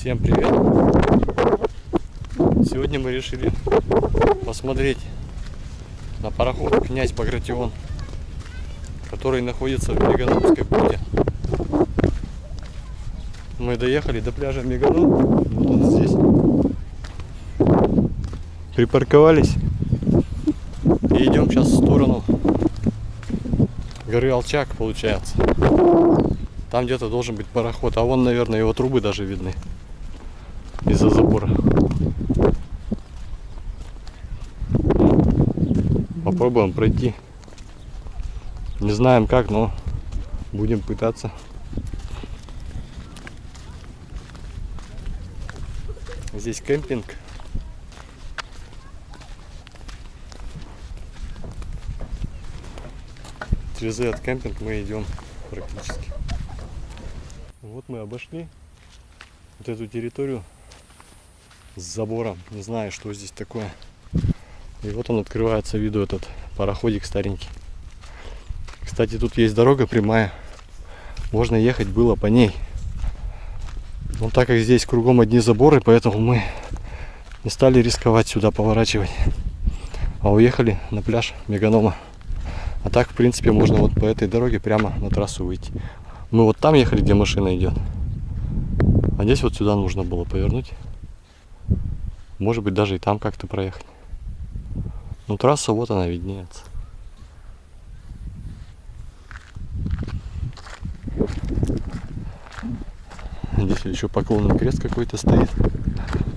Всем привет! Сегодня мы решили посмотреть на пароход князь Багратион, который находится в Мегановской бухте. Мы доехали до пляжа Меганов, вот здесь. Припарковались и идем сейчас в сторону горы Алчак, получается. Там где-то должен быть пароход, а вон, наверное, его трубы даже видны из-за забора. Попробуем пройти. Не знаем как, но будем пытаться. Здесь кемпинг. Через этот кемпинг мы идем практически. Вот мы обошли вот эту территорию с забором. Не знаю, что здесь такое. И вот он открывается виду этот пароходик старенький. Кстати, тут есть дорога прямая. Можно ехать было по ней. Но так как здесь кругом одни заборы, поэтому мы не стали рисковать сюда поворачивать. А уехали на пляж Меганома. А так, в принципе, можно вот по этой дороге прямо на трассу выйти. Мы вот там ехали, где машина идет. А здесь вот сюда нужно было повернуть. Может быть, даже и там как-то проехать. Ну, трасса вот она виднеется. Здесь еще поклонный крест какой-то стоит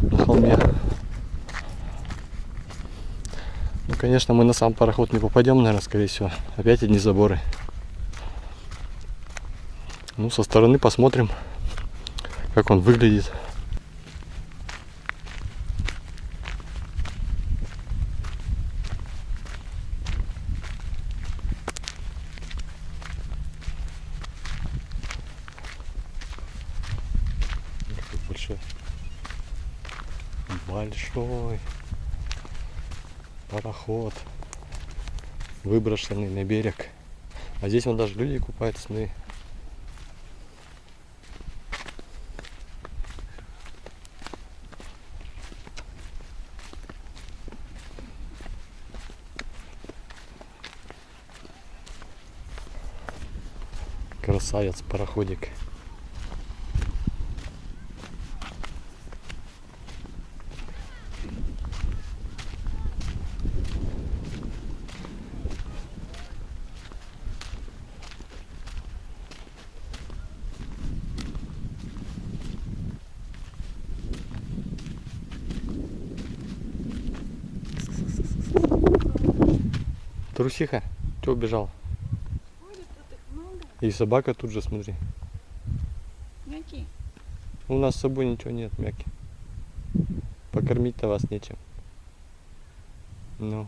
на холме. Ну, конечно, мы на сам пароход не попадем, наверное, скорее всего. Опять одни заборы. Ну, со стороны посмотрим, как он выглядит. Большой. Большой пароход выброшенный на берег. А здесь вон даже люди купаются смотри красавец пароходик Трусиха, что убежал? И собака тут же, смотри. Мяки. У нас с собой ничего нет, мяки. Покормить-то вас нечем. Ну.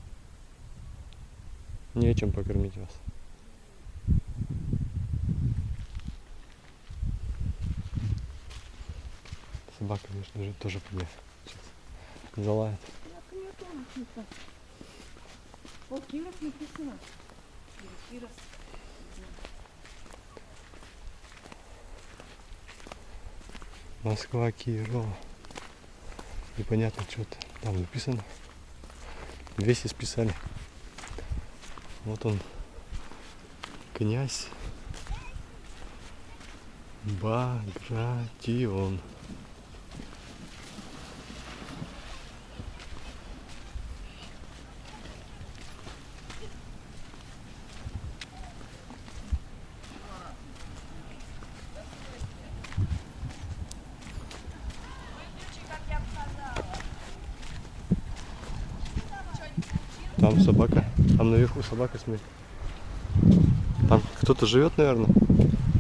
Нечем покормить вас. Собака, конечно же, тоже. Сейчас залает. О, Кирос написано. Или Кирос. Москва, Кирова. Непонятно, что-то там написано. Весь исписали. Вот он, князь Багратион. Там собака. Там наверху собака, смотри. Там кто-то живет, наверное.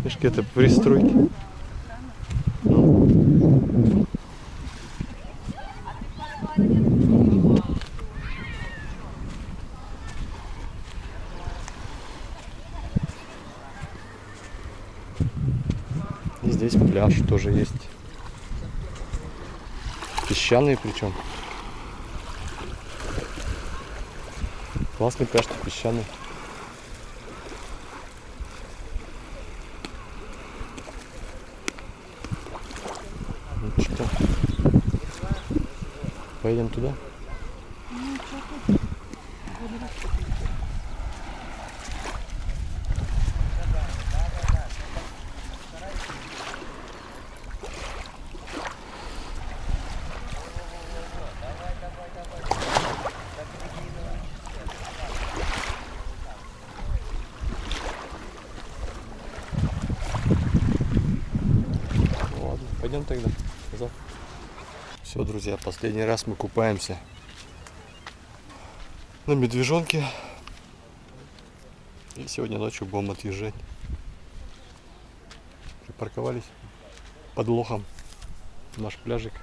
Видишь, какие-то пристройки. Ну. И здесь пляж тоже есть. Песчаный причем. Классный пляж, песчаный. Ну, Там. Поедем туда? Ну, что тут? Пойдем тогда. Все, друзья, последний раз мы купаемся на медвежонке. И сегодня ночью будем отъезжать. Припарковались под лохом наш пляжик.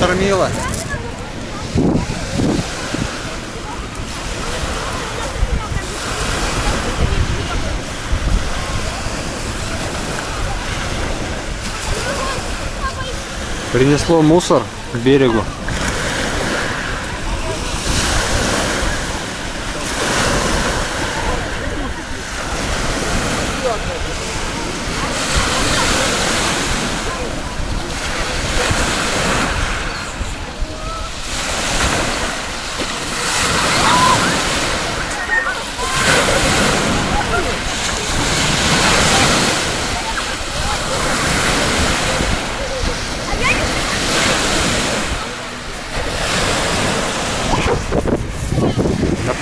Море заштормило. Принесло мусор к берегу. На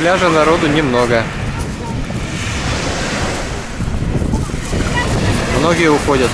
пляже народу немного. Многие уходят.